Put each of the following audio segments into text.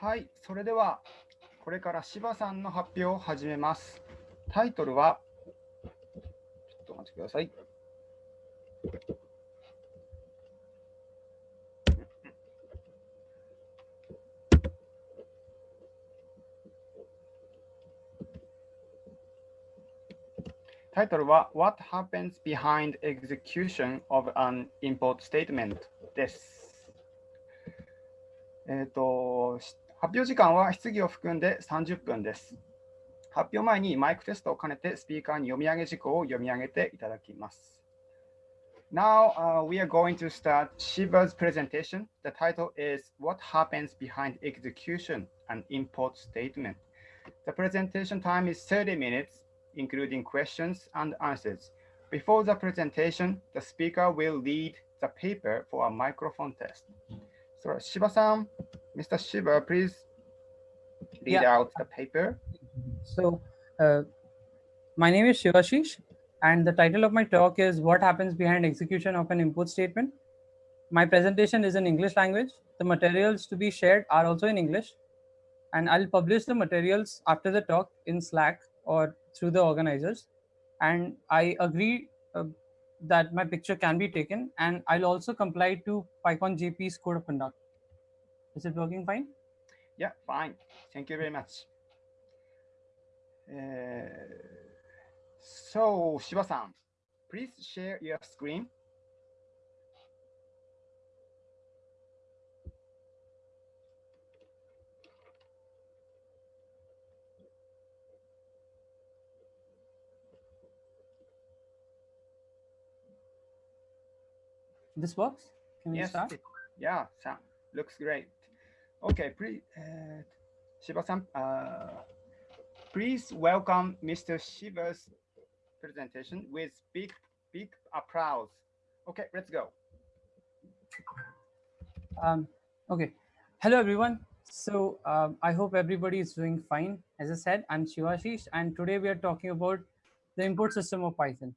はい、それではこれから柴さんの発表を始めます。タイトルは、ちょっとお待ちください。タイトルは What happens behind execution of an import statement です。えっ、ー、と、発表時間は質疑を含んで30分です。発表前にマイクテストを兼ねてスピーカーに読み上げ事項を読み上げていただきます。Now uh, we are going to start Shiva's presentation. The title is What Happens Behind Execution and Import Statement. The presentation time is 30 minutes, including questions and answers. Before the presentation, the speaker will lead the paper for a microphone test. So Shiba-san, Mr. Shiva, please read yeah. out the paper. So uh, my name is Shivashish and the title of my talk is What Happens Behind Execution of an input Statement. My presentation is in English language. The materials to be shared are also in English and I'll publish the materials after the talk in Slack or through the organizers. And I agree uh, that my picture can be taken and I'll also comply to PyCon JP's code of conduct. Is it working fine? Yeah, fine. Thank you very much. Uh, so, Shiba-san, please share your screen. This works? Can we yes, start? It, yeah, Sam, looks great. Okay, please, uh, Shiba-san, uh, please welcome Mr. Shiba's presentation with big, big applause. Okay, let's go. Um, okay, hello everyone. So um, I hope everybody is doing fine. As I said, I'm Shivashish, and today we are talking about the import system of Python.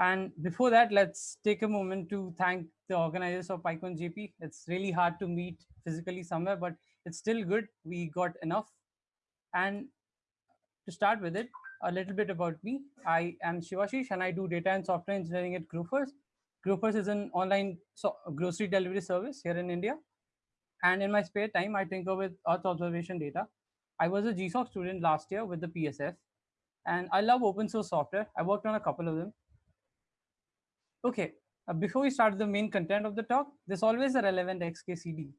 And before that, let's take a moment to thank the organizers of PyCon JP. It's really hard to meet physically somewhere, but it's still good. We got enough. And to start with it, a little bit about me. I am Shivashish and I do data and software engineering at Grofers. Grofers is an online so grocery delivery service here in India. And in my spare time, I tinker with Earth observation data. I was a GSOC student last year with the PSF. And I love open source software. I worked on a couple of them. Okay, uh, before we start the main content of the talk, there's always a relevant XKCD.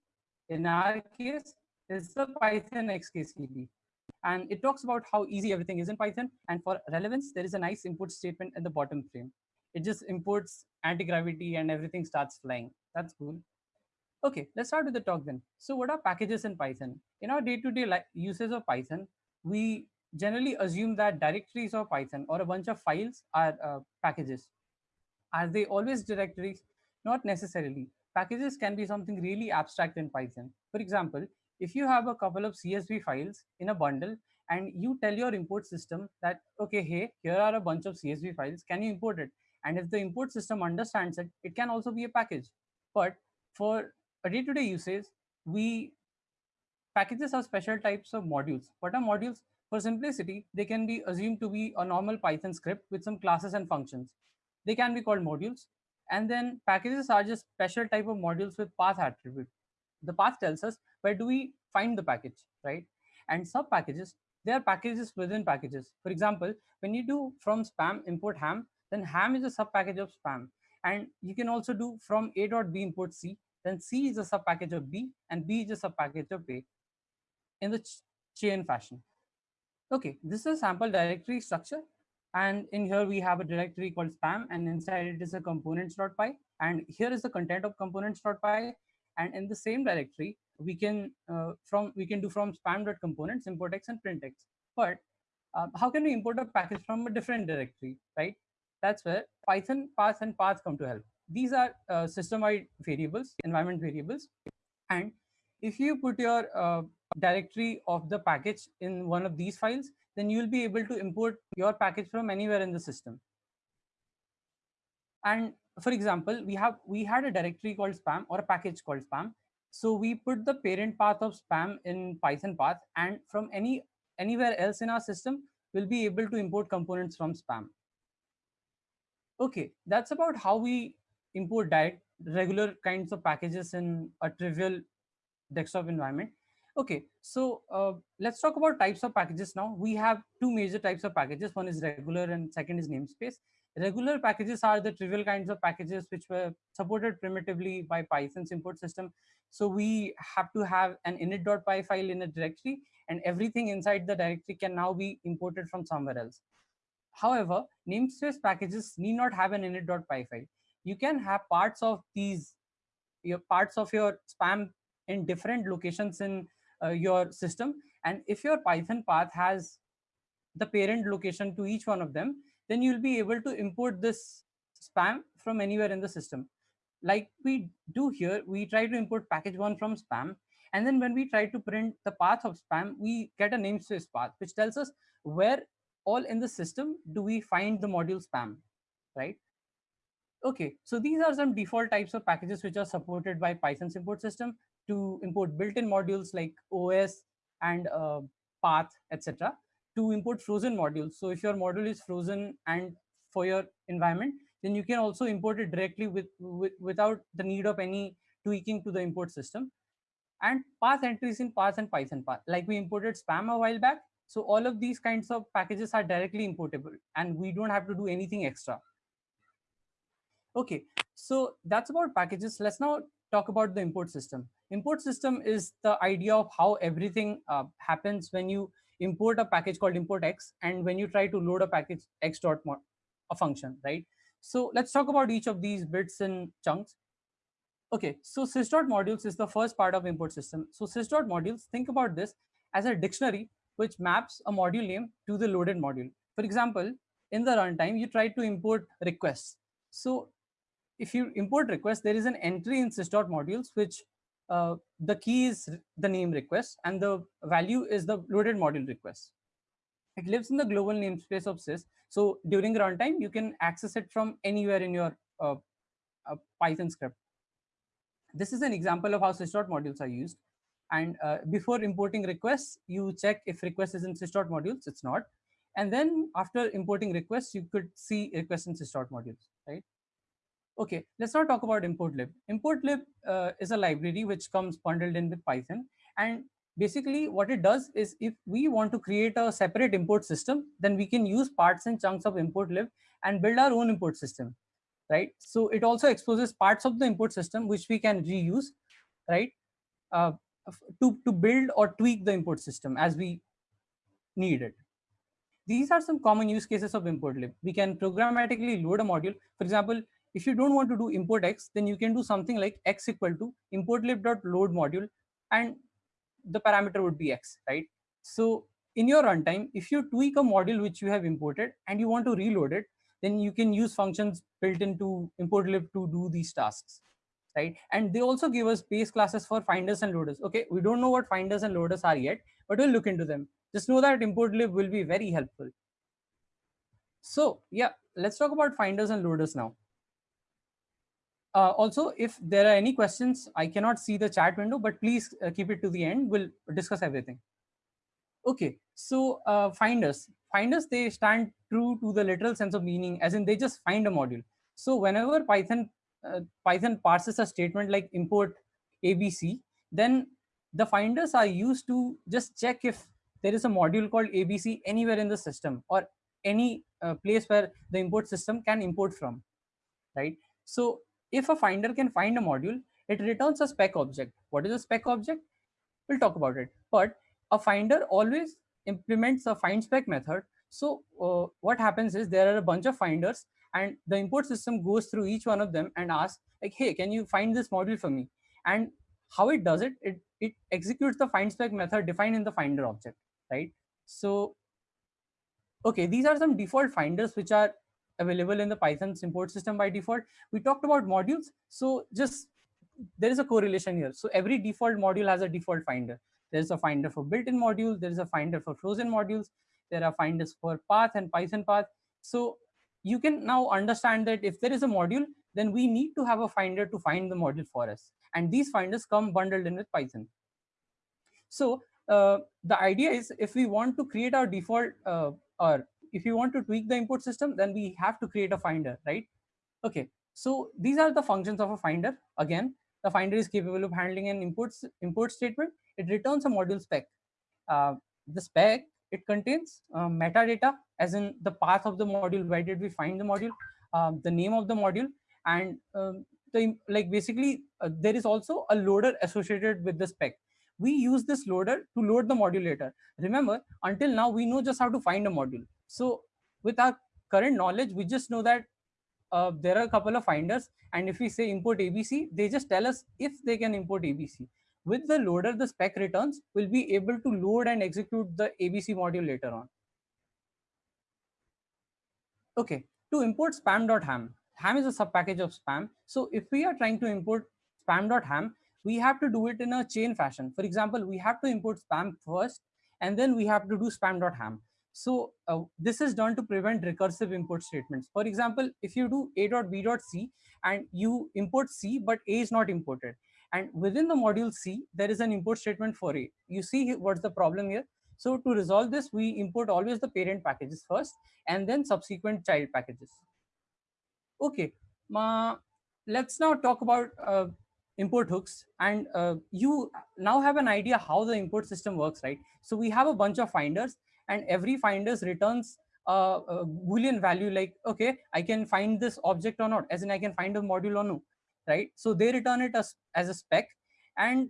In our case, it's the Python XKCD. And it talks about how easy everything is in Python. And for relevance, there is a nice import statement at the bottom frame. It just imports anti-gravity and everything starts flying. That's cool. Okay, let's start with the talk then. So what are packages in Python? In our day-to-day -day uses of Python, we generally assume that directories of Python or a bunch of files are uh, packages. Are they always directories? Not necessarily. Packages can be something really abstract in Python. For example, if you have a couple of CSV files in a bundle and you tell your import system that, okay, hey, here are a bunch of CSV files, can you import it? And if the import system understands it, it can also be a package. But for a day-to-day -day usage, we packages are special types of modules. What are modules? For simplicity, they can be assumed to be a normal Python script with some classes and functions. They can be called modules. And then packages are just special type of modules with path attribute. The path tells us where do we find the package, right? And sub packages, they are packages within packages. For example, when you do from spam import ham, then ham is a sub package of spam. And you can also do from a dot b import c, then c is a sub package of b and b is a sub package of a in the ch chain fashion. Okay, this is a sample directory structure and in here we have a directory called spam and inside it is a components.py and here is the content of components.py and in the same directory we can uh, from we can do from spam.components import x and print x. But uh, how can we import a package from a different directory right? That's where python paths and paths come to help. These are uh, system-wide variables environment variables. And if you put your uh, directory of the package in one of these files then you'll be able to import your package from anywhere in the system. And for example, we have we had a directory called spam or a package called spam. So we put the parent path of spam in Python path and from any anywhere else in our system, we'll be able to import components from spam. Okay, that's about how we import direct regular kinds of packages in a trivial desktop environment. Okay, so uh, let's talk about types of packages now. We have two major types of packages. One is regular and second is namespace. Regular packages are the trivial kinds of packages which were supported primitively by Python's import system. So we have to have an init.py file in a directory and everything inside the directory can now be imported from somewhere else. However, namespace packages need not have an init.py file. You can have parts of these your parts of your spam in different locations in Uh, your system. And if your Python path has the parent location to each one of them, then you'll be able to import this spam from anywhere in the system. Like we do here, we try to import package one from spam. And then when we try to print the path of spam, we get a namespace path, which tells us where all in the system do we find the module spam, right? Okay, so these are some default types of packages which are supported by Python's import system to import built-in modules like OS and uh, path, etc. To import frozen modules. So if your module is frozen and for your environment, then you can also import it directly with, with without the need of any tweaking to the import system. And path entries in path and Python path, like we imported spam a while back. So all of these kinds of packages are directly importable and we don't have to do anything extra. Okay, so that's about packages. Let's now talk about the import system. Import system is the idea of how everything uh, happens when you import a package called import x and when you try to load a package x dot a function, right? So let's talk about each of these bits in chunks. Okay, so sys.modules is the first part of import system. So sys.modules, think about this as a dictionary which maps a module name to the loaded module. For example, in the runtime, you try to import requests. So if you import request, there is an entry in sys.modules which uh, the key is the name request and the value is the loaded module request. It lives in the global namespace of sys. So during runtime, you can access it from anywhere in your uh, uh, Python script. This is an example of how sys.modules are used. And uh, before importing requests, you check if request is in sys.modules, it's not. And then after importing requests, you could see request in sys.modules, right? Okay, let's not talk about importlib. Importlib uh, is a library which comes bundled in with Python. And basically what it does is if we want to create a separate import system, then we can use parts and chunks of importlib and build our own import system, right? So it also exposes parts of the import system which we can reuse, right? Uh, to, to build or tweak the import system as we need it. These are some common use cases of importlib. We can programmatically load a module. For example, if you don't want to do import x, then you can do something like x equal to importlib.load module and the parameter would be x, right? So in your runtime, if you tweak a module which you have imported and you want to reload it, then you can use functions built into importlib to do these tasks, right? And they also give us base classes for finders and loaders. Okay, we don't know what finders and loaders are yet, but we'll look into them. Just know that importlib will be very helpful. So yeah, let's talk about finders and loaders now. Uh, also, if there are any questions, I cannot see the chat window, but please uh, keep it to the end. We'll discuss everything. Okay, so uh, finders. Finders, they stand true to the literal sense of meaning, as in they just find a module. So whenever Python uh, Python parses a statement like import ABC, then the finders are used to just check if there is a module called ABC anywhere in the system or any uh, place where the import system can import from, right? So if a finder can find a module, it returns a spec object. What is a spec object? We'll talk about it. But a finder always implements a find spec method. So uh, what happens is there are a bunch of finders and the import system goes through each one of them and asks like, hey, can you find this module for me? And how it does it, it, it executes the find spec method defined in the finder object, right? So, okay, these are some default finders which are available in the Python's import system by default. We talked about modules. So just there is a correlation here. So every default module has a default finder. There's a finder for built-in modules. There is a finder for frozen modules. There are finders for path and Python path. So you can now understand that if there is a module, then we need to have a finder to find the module for us. And these finders come bundled in with Python. So uh, the idea is if we want to create our default uh, or if you want to tweak the import system, then we have to create a finder, right? Okay, so these are the functions of a finder. Again, the finder is capable of handling an import, import statement. It returns a module spec. Uh, the spec, it contains uh, metadata as in the path of the module, where did we find the module, um, the name of the module, and um, the like basically uh, there is also a loader associated with the spec we use this loader to load the module later. Remember, until now, we know just how to find a module. So with our current knowledge, we just know that uh, there are a couple of finders. And if we say import ABC, they just tell us if they can import ABC. With the loader, the spec returns will be able to load and execute the ABC module later on. Okay, to import spam.ham, ham is a subpackage of spam. So if we are trying to import spam.ham, we have to do it in a chain fashion. For example, we have to import spam first, and then we have to do spam.ham. So uh, this is done to prevent recursive import statements. For example, if you do a.b.c and you import c, but a is not imported. And within the module c, there is an import statement for a. You see what's the problem here? So to resolve this, we import always the parent packages first and then subsequent child packages. Okay, uh, let's now talk about uh, import hooks and uh, you now have an idea how the import system works right so we have a bunch of finders and every finders returns a, a boolean value like okay i can find this object or not as in i can find a module or no right so they return it as, as a spec and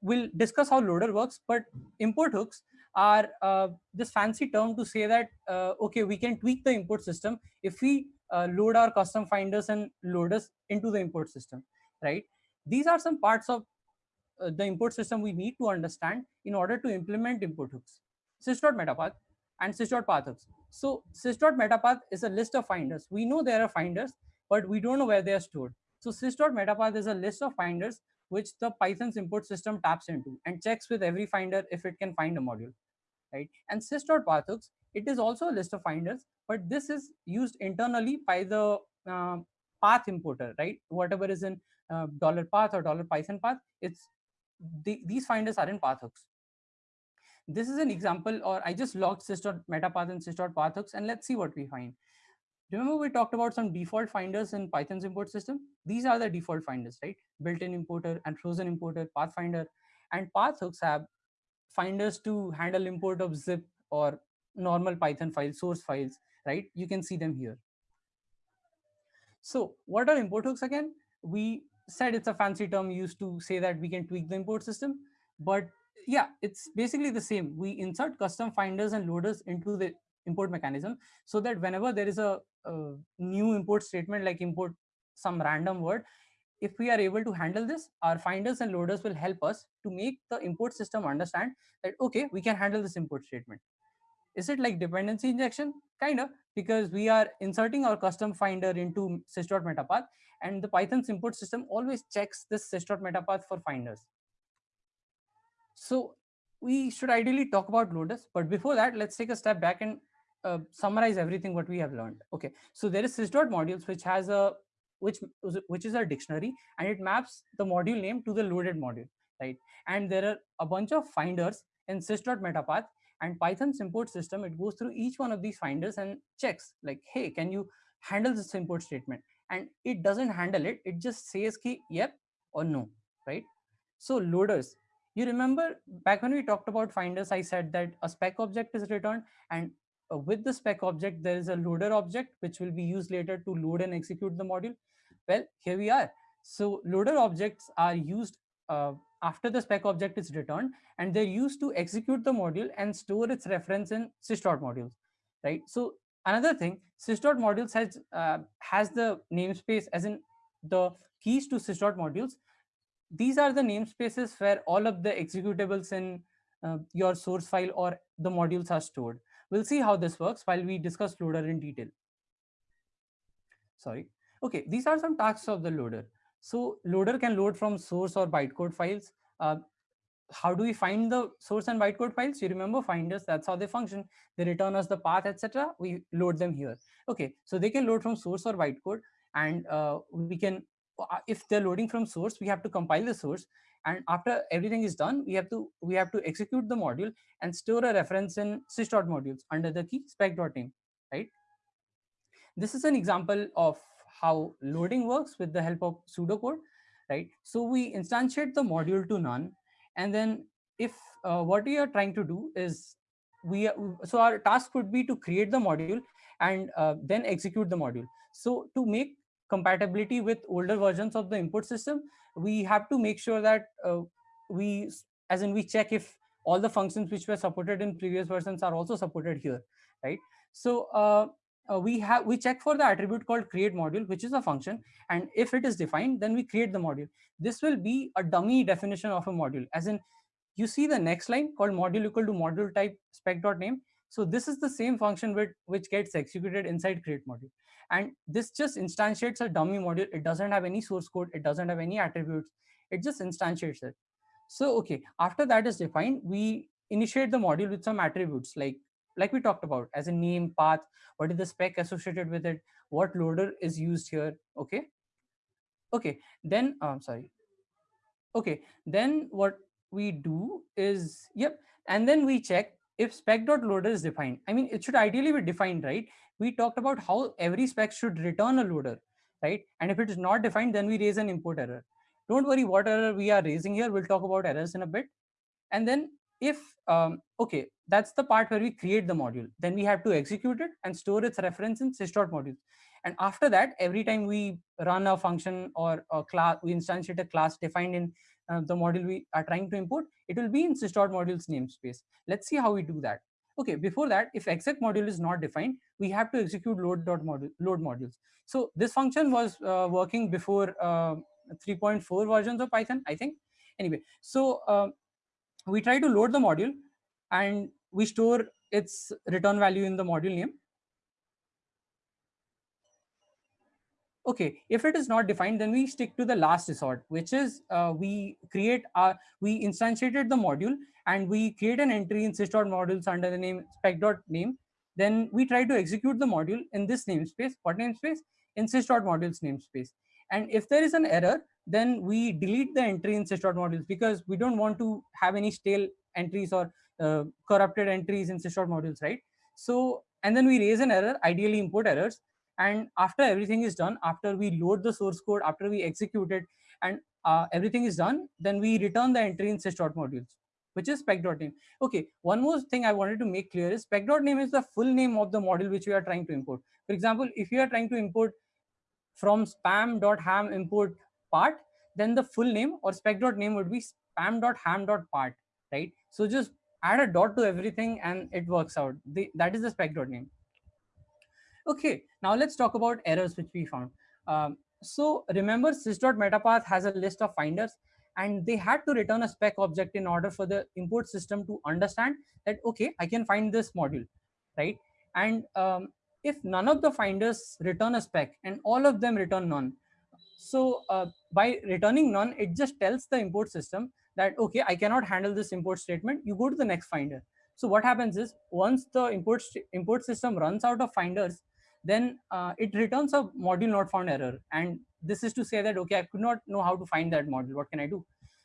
we'll discuss how loader works but import hooks are uh, this fancy term to say that uh, okay we can tweak the import system if we uh, load our custom finders and loaders into the import system right? These are some parts of uh, the import system we need to understand in order to implement import hooks. Sys.metapath and sys.path hooks. So sys.metapath is a list of finders. We know there are finders, but we don't know where they are stored. So sys.metapath is a list of finders which the Python's import system taps into and checks with every finder if it can find a module, right? And sys.pathhooks, it is also a list of finders, but this is used internally by the uh, path importer, right? Whatever is in uh, dollar path or dollar python path it's the, these finders are in path hooks this is an example or i just logged sys.metapath and sys.path hooks and let's see what we find. Remember we talked about some default finders in python's import system? These are the default finders right? Built-in importer and frozen importer pathfinder and path hooks have finders to handle import of zip or normal python files source files right? You can see them here. So what are import hooks again? We said it's a fancy term used to say that we can tweak the import system. But yeah, it's basically the same. We insert custom finders and loaders into the import mechanism so that whenever there is a, a new import statement like import some random word, if we are able to handle this, our finders and loaders will help us to make the import system understand that, okay, we can handle this import statement. Is it like dependency injection? Kind of, because we are inserting our custom finder into sys.metapath and the Python's import system always checks this sys.metapath for finders. So we should ideally talk about loaders, but before that, let's take a step back and uh, summarize everything what we have learned. Okay, so there is sys.modules which has a which which is a dictionary and it maps the module name to the loaded module, right? And there are a bunch of finders in sys.metapath and Python's import system, it goes through each one of these finders and checks like, hey, can you handle this import statement? And it doesn't handle it. It just says ki, yep or no, right? So loaders, you remember back when we talked about finders, I said that a spec object is returned and uh, with the spec object, there is a loader object, which will be used later to load and execute the module. Well, here we are. So loader objects are used uh, after the spec object is returned and they're used to execute the module and store its reference in sys.modules, right? So another thing, sys.modules has, uh, has the namespace as in the keys to sys.modules. These are the namespaces where all of the executables in uh, your source file or the modules are stored. We'll see how this works while we discuss loader in detail. Sorry. Okay, these are some tasks of the loader. So loader can load from source or bytecode files. Uh, how do we find the source and bytecode files? You remember finders, that's how they function. They return us the path, etc. We load them here. Okay, so they can load from source or bytecode. and uh, we can if they're loading from source we have to compile the source. And after everything is done we have to we have to execute the module and store a reference in sys.modules under the key spec.name right? This is an example of how loading works with the help of pseudocode right? So we instantiate the module to none. And then if uh, what we are trying to do is we so our task would be to create the module and uh, then execute the module. So to make compatibility with older versions of the input system we have to make sure that uh, we as in we check if all the functions which were supported in previous versions are also supported here right? So uh, uh, we have we check for the attribute called create module which is a function and if it is defined then we create the module. This will be a dummy definition of a module as in you see the next line called module equal to module type spec dot name so this is the same function which, which gets executed inside create module. And this just instantiates a dummy module. It doesn't have any source code. It doesn't have any attributes. It just instantiates it. So okay after that is defined we initiate the module with some attributes like like we talked about as a name path what is the spec associated with it what loader is used here okay? Okay then i'm um, sorry. Okay then what we do is yep and then we check if spec.loader is defined i mean it should ideally be defined right? We talked about how every spec should return a loader right? And if it is not defined then we raise an import error. Don't worry what error we are raising here. We'll talk about errors in a bit. And then if um, okay that's the part where we create the module then we have to execute it and store its reference in sys.modules and after that every time we run a function or a class we instantiate a class defined in uh, the module we are trying to import it will be in sys.modules namespace. Let's see how we do that. Okay before that if exec module is not defined we have to execute load.module load modules. So this function was uh, working before uh, 3.4 versions of python i think. Anyway so uh, we try to load the module and we store its return value in the module name. Okay, if it is not defined, then we stick to the last resort, which is uh, we create our, we instantiated the module and we create an entry in sys.modules under the name spec.name. Then we try to execute the module in this namespace. What namespace? In sys.modules namespace. And if there is an error, then we delete the entry in sys.modules because we don't want to have any stale entries or uh, corrupted entries in sys.modules, right? So, and then we raise an error, ideally import errors. And after everything is done, after we load the source code, after we execute it, and uh, everything is done, then we return the entry in sys.modules, which is spec.name. Okay, one more thing I wanted to make clear is spec.name is the full name of the module which we are trying to import. For example, if you are trying to import from spam.ham import part, then the full name or spec.name would be spam.ham.part, right? So just add a dot to everything and it works out. The, that is the spec.name. Okay, now let's talk about errors which we found. Um, so remember sys.metapath has a list of finders and they had to return a spec object in order for the import system to understand that, okay, I can find this module, right? And um, if none of the finders return a spec and all of them return none, so uh, by returning none, it just tells the import system that, okay, I cannot handle this import statement. You go to the next finder. So what happens is once the import, import system runs out of finders, then uh, it returns a module not found error. And this is to say that, okay, I could not know how to find that module. What can I do?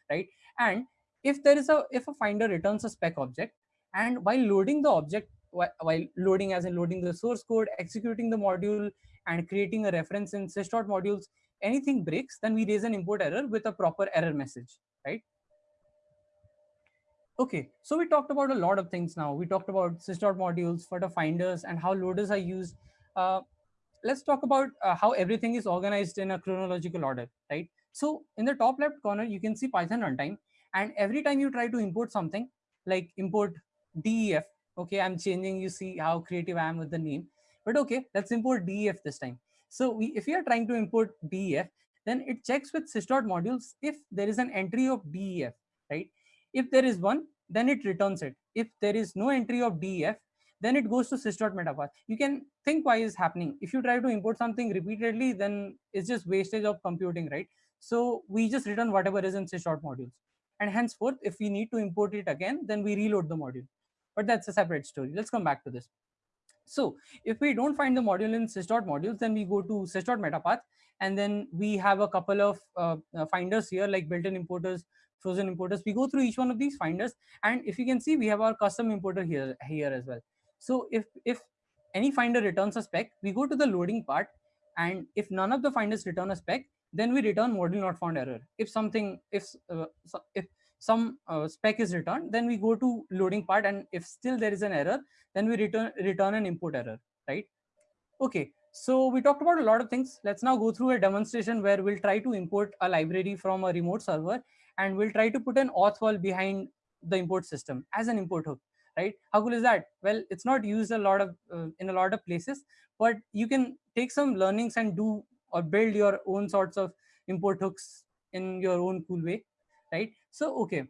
Right. And if there is a, if a finder returns a spec object and while loading the object, while loading as in loading the source code, executing the module and creating a reference in sys.modules, anything breaks, then we raise an import error with a proper error message, right? Okay, so we talked about a lot of things now. We talked about sys.modules, for the finders, and how loaders are used. Uh, let's talk about uh, how everything is organized in a chronological order, right? So in the top left corner, you can see Python runtime. And every time you try to import something, like import DEF, okay, I'm changing, you see how creative I am with the name. But okay, let's import DEF this time. So we, if we are trying to import DEF, then it checks with sys.modules if there is an entry of DEF, right? If there is one, then it returns it. If there is no entry of DEF, then it goes to sys.metapath. You can think why is happening. If you try to import something repeatedly, then it's just wastage of computing, right? So we just return whatever is in sys.modules. Modules. And henceforth, if we need to import it again, then we reload the module. But that's a separate story. Let's come back to this. So if we don't find the module in sys.modules, then we go to sys.metapath and then we have a couple of uh, uh, finders here like built-in importers, frozen importers. We go through each one of these finders and if you can see, we have our custom importer here, here as well. So if, if any finder returns a spec, we go to the loading part and if none of the finders return a spec, then we return module not found error. If something, if, uh, if some uh, spec is returned, then we go to loading part and if still there is an error, then we return, return an import error, right? Okay, so we talked about a lot of things. Let's now go through a demonstration where we'll try to import a library from a remote server and we'll try to put an auth wall behind the import system as an import hook right? How cool is that? Well it's not used a lot of uh, in a lot of places but you can take some learnings and do or build your own sorts of import hooks in your own cool way right? So okay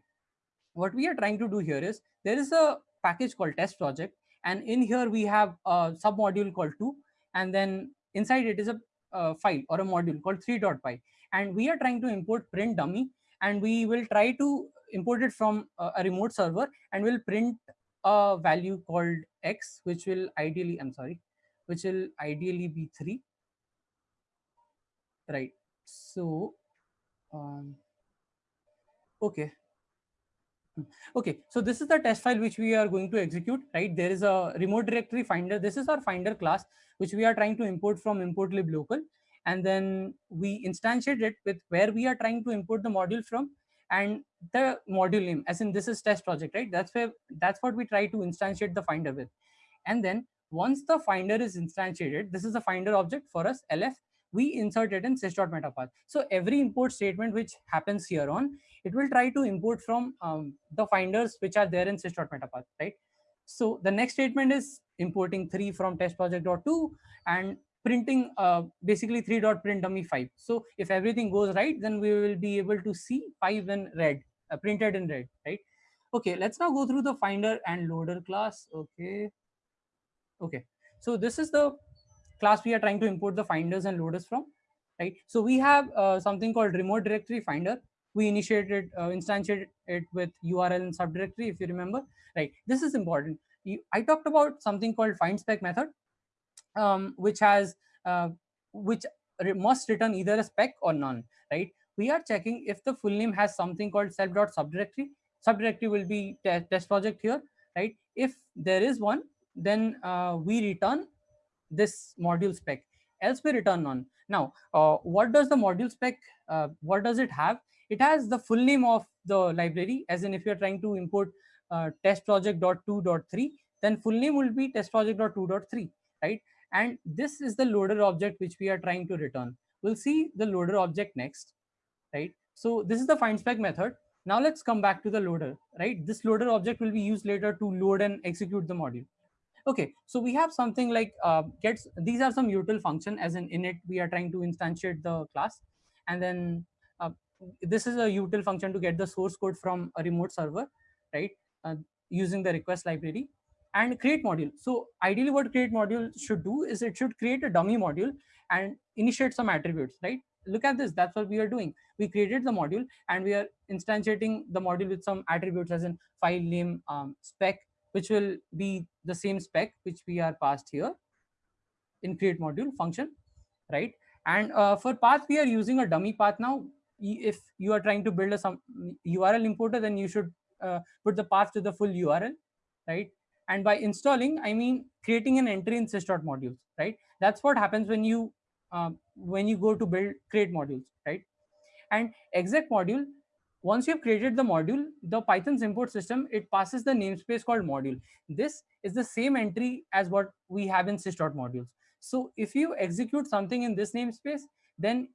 what we are trying to do here is there is a package called test project and in here we have a sub module called 2 and then inside it is a, a file or a module called 3.py and we are trying to import print dummy and we will try to import it from a, remote server and we'll print a value called x which will ideally i'm sorry which will ideally be 3 right. So um, okay. Hmm. okay. So this is the test file which we are going to execute right? There is a remote directory finder. This is our finder class which we are trying to import from import lib local. And then we instantiate it with where we are trying to import the module from and the module name as in this is test project right? That's where that's what we try to instantiate the finder with. And then once the finder is instantiated this is the finder object for us lf we insert it in sys.metapath so every import statement which happens here on it will try to import from um, the finders which are there in sys.metapath right? So the next statement is importing 3 from test project.2 and printing uh, basically 3 dot print dummy 5 so if everything goes right then we will be able to see 5 in red uh, printed in red right? Okay let's now go through the finder and loader class. Okay. Okay. So this is the class we are trying to import the finders and loaders from right? So we have uh, something called remote directory finder. We initiated uh, instantiated it with url and subdirectory if you remember right? This is important. You, i talked about something called find spec method um, which has uh, which must return either a spec or none, right? We are checking if the full name has something called self self.subdirectory. Subdirectory will be test project here, right? If there is one, then uh, we return this module spec. Else we return none. Now, uh, what does the module spec? Uh, what does it have? It has the full name of the library, as in if you're trying to import uh, test project.2.3, then full name will be test project.2.3, right? And this is the loader object which we are trying to return. We'll see the loader object next, right? So this is the find spec method. Now let's come back to the loader, right? This loader object will be used later to load and execute the module. Okay, so we have something like uh, gets, these are some util function as in init, we are trying to instantiate the class. And then uh, this is a util function to get the source code from a remote server, right? Uh, using the request library and create module. So ideally what create module should do is it should create a dummy module and initiate some attributes, right? Look at this, that's what we are doing. We created the module and we are instantiating the module with some attributes as in file name um, spec, which will be the same spec which we are passed here in create module function, right? And uh, for path, we are using a dummy path now. If you are trying to build a some URL importer, then you should uh, put the path to the full URL, right? And by installing, I mean creating an entry in sys.modules, right? That's what happens when you uh, when you go to build create modules, right? And exec module, once you've created the module, the Python's import system, it passes the namespace called module. This is the same entry as what we have in sys.modules. So if you execute something in this namespace, then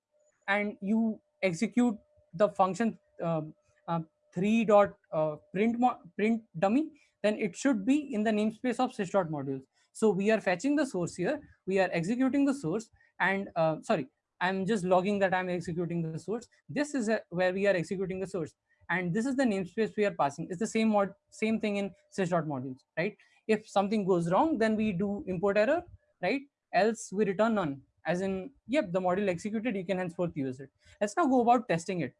and you execute the function uh, uh, 3 dot uh, print print dummy then it should be in the namespace of sys.modules. So we are fetching the source here, we are executing the source and uh, sorry, I'm just logging that I'm executing the source. This is a, where we are executing the source. And this is the namespace we are passing. It's the same mod, same thing in sys.modules, right? If something goes wrong, then we do import error, right? Else we return none. As in, yep, the module executed, you can henceforth use it. Let's now go about testing it,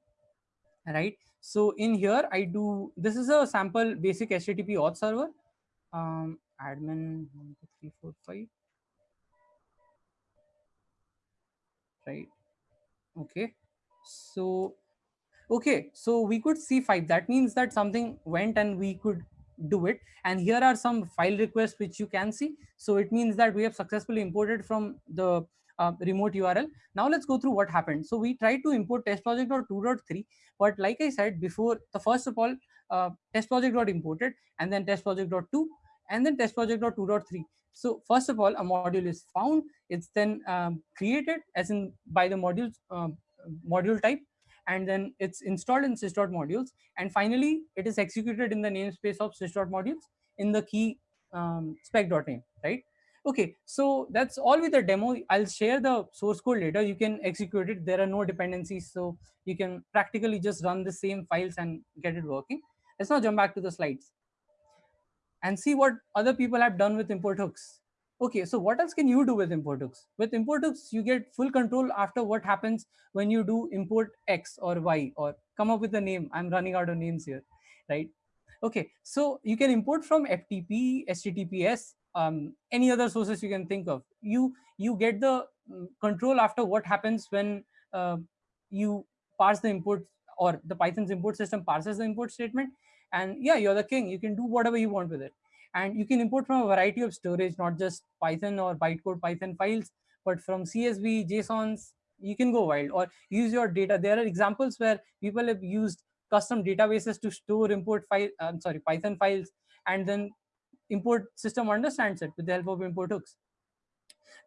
right? So in here, I do, this is a sample basic HTTP auth server, um, admin one, two, three, four, five. Right. Okay. So, okay. So we could see five. That means that something went and we could do it. And here are some file requests which you can see. So it means that we have successfully imported from the uh, remote URL. Now let's go through what happened. So we tried to import test project.2.3, but like I said before, the first of all, uh, test project got imported and then test project.2 and then test project.2.3. So first of all, a module is found. It's then um, created as in by the module um, module type, and then it's installed in sys.modules. And finally, it is executed in the namespace of sys.modules in the key um, spec.name, right? Okay, so that's all with the demo. I'll share the source code later. You can execute it. There are no dependencies, so you can practically just run the same files and get it working. Let's now jump back to the slides and see what other people have done with import hooks. Okay, so what else can you do with import hooks? With import hooks, you get full control after what happens when you do import X or Y or come up with a name. I'm running out of names here, right? Okay, so you can import from FTP, HTTPS, um, any other sources you can think of. You you get the mm, control after what happens when uh, you parse the import or the Python's import system parses the import statement. And yeah you're the king. You can do whatever you want with it. And you can import from a variety of storage not just python or bytecode python files but from csv jsons you can go wild. Or use your data. There are examples where people have used custom databases to store import file i'm sorry python files and then import system understands it with the help of import hooks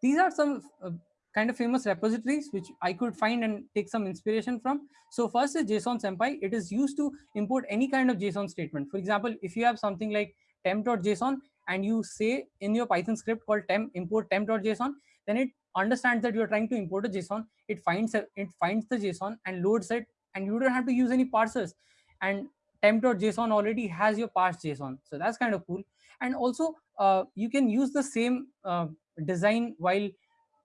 these are some uh, kind of famous repositories which I could find and take some inspiration from. So first is JSON Sempai. It is used to import any kind of JSON statement. For example, if you have something like temp.json and you say in your Python script called temp import temp.json, then it understands that you're trying to import a JSON. It finds it finds the JSON and loads it, and you don't have to use any parsers. And temp.json already has your parsed JSON, so that's kind of cool. And also, uh, you can use the same uh, design while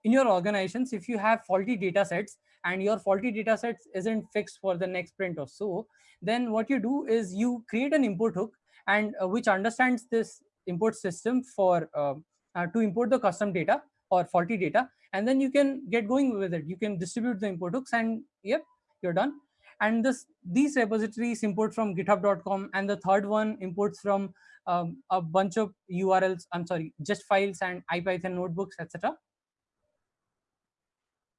in your organizations if you have faulty data sets and your faulty data sets isn't fixed for the next print or so then what you do is you create an import hook and uh, which understands this import system for uh, uh, to import the custom data or faulty data. And then you can get going with it. You can distribute the import hooks and yep you're done and this these repositories import from github.com and the third one imports from um, a bunch of urls i'm sorry just files and ipython notebooks etc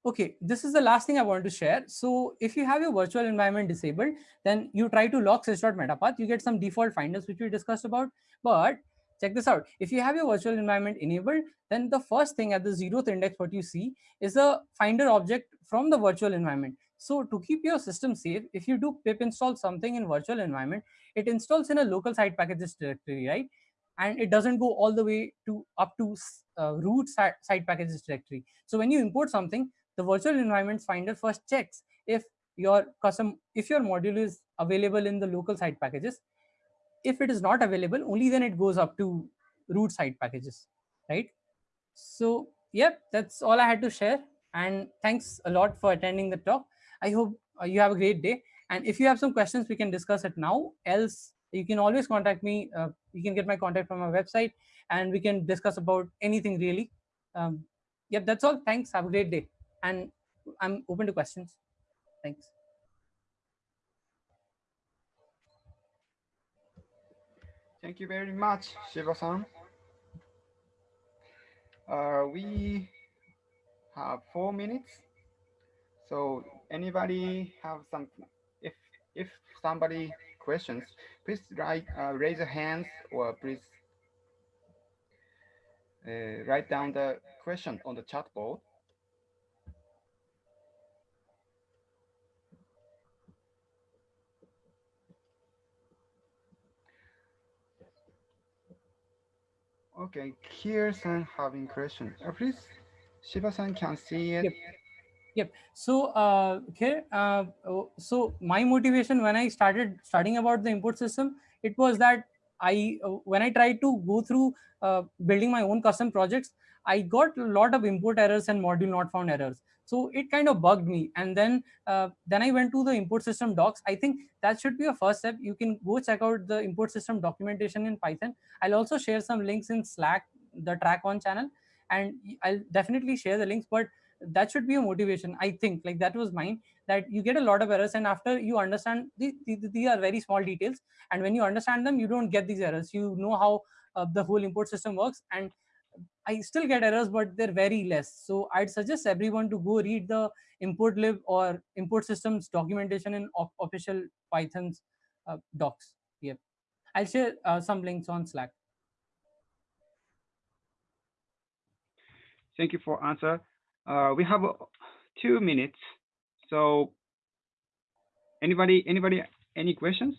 Okay, this is the last thing I want to share. So if you have your virtual environment disabled, then you try to lock sys.metapath, you get some default finders, which we discussed about. But check this out. If you have your virtual environment enabled, then the first thing at the zeroth index, what you see is a finder object from the virtual environment. So to keep your system safe, if you do pip install something in virtual environment, it installs in a local site packages directory, right? And it doesn't go all the way to up to uh, root site packages directory. So when you import something, the virtual environments finder first checks if your custom if your module is available in the local site packages if it is not available only then it goes up to root site packages right so yep that's all i had to share and thanks a lot for attending the talk i hope uh, you have a great day and if you have some questions we can discuss it now else you can always contact me uh, you can get my contact from my website and we can discuss about anything really um, yep that's all thanks have a great day and I'm open to questions. Thanks. Thank you very much, Shiva-san. Uh, we have four minutes. So anybody have some, if if somebody questions, please write, uh, raise your hands or please uh, write down the question on the chat board. Okay, here's some having question. Uh, please, Shiba-san can see it. Yep. Yep. So uh, here, uh, oh, so my motivation when I started studying about the import system, it was that I uh, when I tried to go through uh, building my own custom projects, I got a lot of import errors and module not found errors. So it kind of bugged me. And then uh, then I went to the import system docs. I think that should be a first step. You can go check out the import system documentation in Python. I'll also share some links in Slack, the track one channel, and I'll definitely share the links. But that should be a motivation. I think like that was mine that you get a lot of errors and after you understand these, these are very small details and when you understand them you don't get these errors you know how uh, the whole import system works and I still get errors, but they're very less. So I'd suggest everyone to go read the importlib or import systems documentation in official Python's uh, docs. Yep. I'll share uh, some links on Slack. Thank you for answer. Uh, we have uh, two minutes. So anybody, anybody, any questions?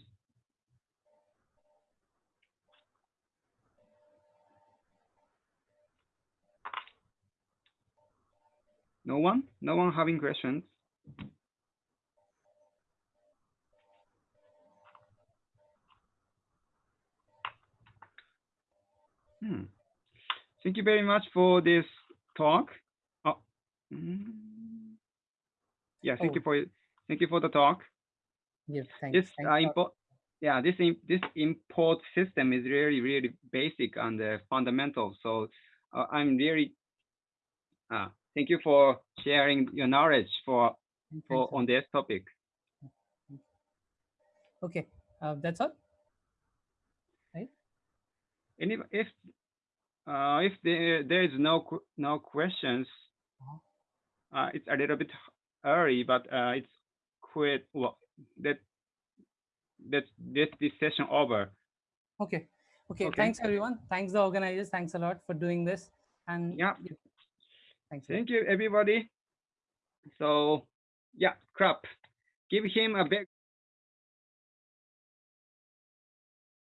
No one? No one having questions? Hmm. Thank you very much for this talk. Mm. Yeah, thank oh. you for thank you for the talk. Yeah, thanks. This thanks uh, import, yeah, this this import system is really really basic and uh, fundamental. So uh, I'm really uh, thank you for sharing your knowledge for, for on this topic. Okay, uh, that's all. Right. Any if uh, if there there is no no questions, it's a little bit early, but uh, it's quite well that that this this session over. Okay. okay. Okay. Thanks everyone. Thanks the organizers. Thanks a lot for doing this. And yeah. Thanks. Thank you, everybody. So, yeah, crap. Give him a big